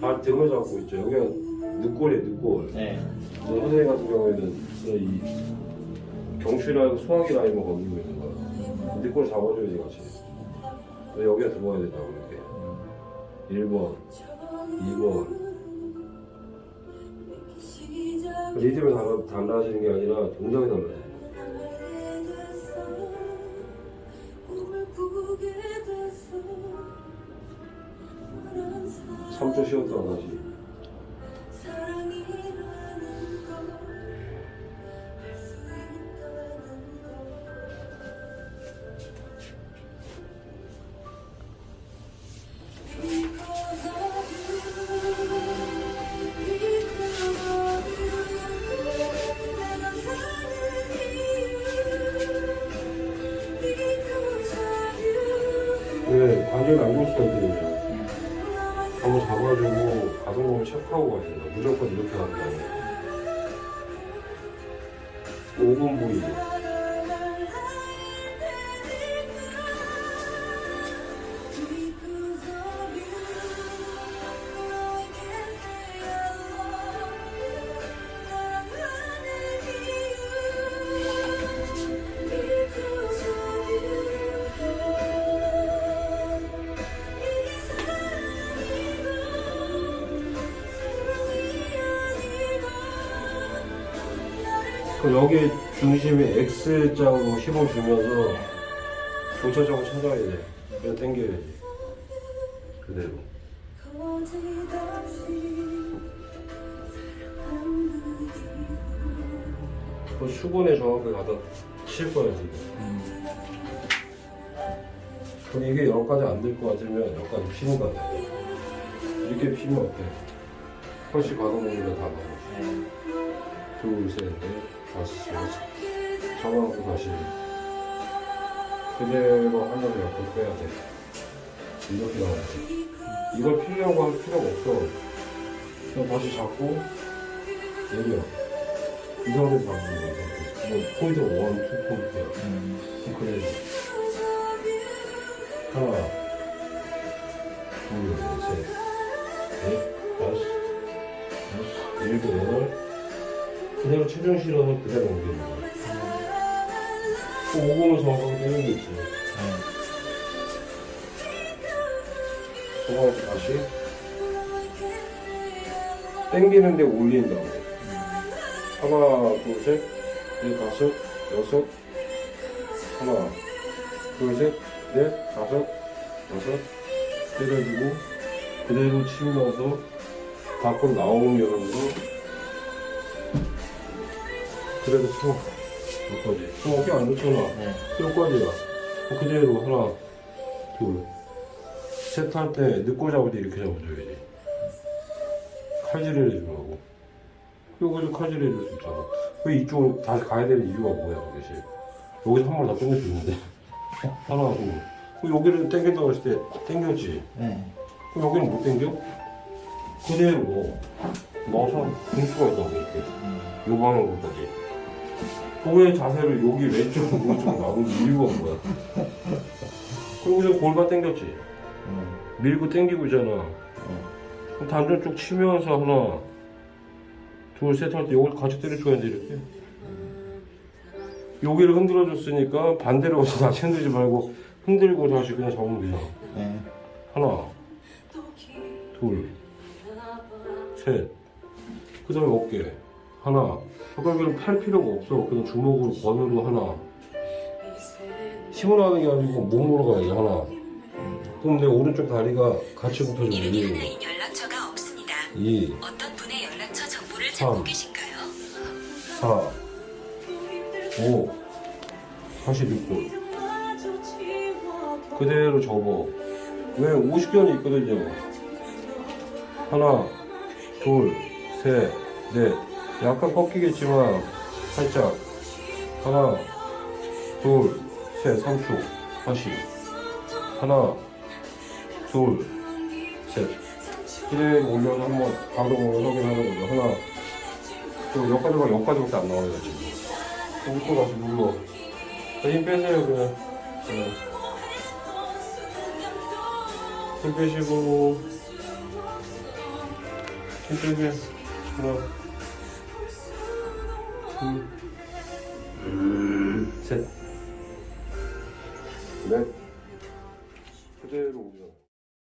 발 등을 잡고 있죠. 여기가 늑골이에요, 늑골. 네. 그래서 선생님 같은 경우에는 이 경추 라인, 소화기 라인만 건드리고 있는 거야. 늑골 잡아줘야지, 같이. 그래서 여기가 들어가야 된다고, 이렇게. 1번, 2번. 리듬이 달라, 달라지는 게 아니라 동작이 달라져요. 삼초 쉬었다가 다시. 네, 관절 안 좋을 수가 있거든 요. 한번 잡아주고 가동범위 체크하고 가야 된다. 무조건 이렇게 하는 거 아니에요. 5분 부위. 여기 중심이 X자로 힘을 주면서 교차적으로 찾아야 돼. 그냥 당겨야지. 그대로. 그 수분에 정확하게 갖다 칠 거야, 지금. 그럼 이게 여기까지 안 될 것 같으면 여기까지 피는 거 같아. 이렇게 피면 어때? 훨씬 가동범위가 다 나와. 둘, 셋, 넷, 여섯. 잡아놓고 다시. 그대로 하늘을 옆으로 빼야 돼. 이렇게 나와야지. 이걸 피려고 할 필요가 없어. 그냥 다시 잡고, 내려. 이 상태에서 잡는 거야. 뭐, point one, two point야. 그럼 그래. 하나, 실어서 그대로 옮기는. 그 오금을 정확하게 떼는 게 있지. 정확하게 다시 땡기는데 올린다고. 하나, 둘, 셋, 넷, 다섯, 여섯. 하나, 둘, 셋, 넷, 다섯, 여섯. 때려주고 그대로 치면서 밖으로 나오면서 그래도 쳐. 여기까지. 저 어깨 안 좋잖아. 네. 여기까지야. 그대로 하나, 둘. 셋 할 때 늦고 잡을 때 이렇게 잡아줘야지. 칼질을 해주라고. 여기서 칼질을 해줄 수 있잖아. 왜 이쪽으로 다시 가야 되는 이유가 뭐야, 도대체. 여기서 한 번더 있는데. 하나, 둘. 그럼 여기를 땡긴다고 했을 때 땡겼지. 네. 그럼 여기는 못 땡겨? 그대로 넣어서 볼 수가 있다고, 이렇게. 요 방향으로까지. 왜 자세를 여기 왼쪽, 오른쪽 나오는 이유가 뭐야? 그리고 여기서 골반 당겼지? 밀고 당기고 있잖아. 그럼 단전 쪽 치면서 하나, 둘, 셋 할 때 여기를 같이 때려줘야 돼, 이렇게. 여기를 흔들어 줬으니까 반대로 가서 다시 흔들지 말고 흔들고 다시 그냥 잡으면 되잖아. 네. 하나, 둘, 셋. 그 다음에 어깨. 하나. 여기는 팔 필요가 없어. 그냥 주먹으로 번으로 하나. 힘으로 하는 게 아니고 몸으로 가야지, 하나. 그럼 내 오른쪽 다리가 같이 붙어주면 이름이 1, 하나인 연락처가 없습니다. 2, 어떤 분의 연락처 정보를 삼. 찾고 계신가요? 4, 5, 46분. 그대로 접어. 왜 50견이 있거든요. 하나, 둘, 셋, 넷. 약간 꺾이겠지만 살짝. 하나, 둘, 셋, 3초. 다시. 하나, 둘, 셋. 그대로 올려서 한번 가동으로 확인하는 거죠. 하나, 또 여기까지가 여기까지밖에 안 나와요 지금. 또 다시 눌러. 자, 힘 빼세요 그냥. 네. 힘 빼시고 힘들게 하나 Mm.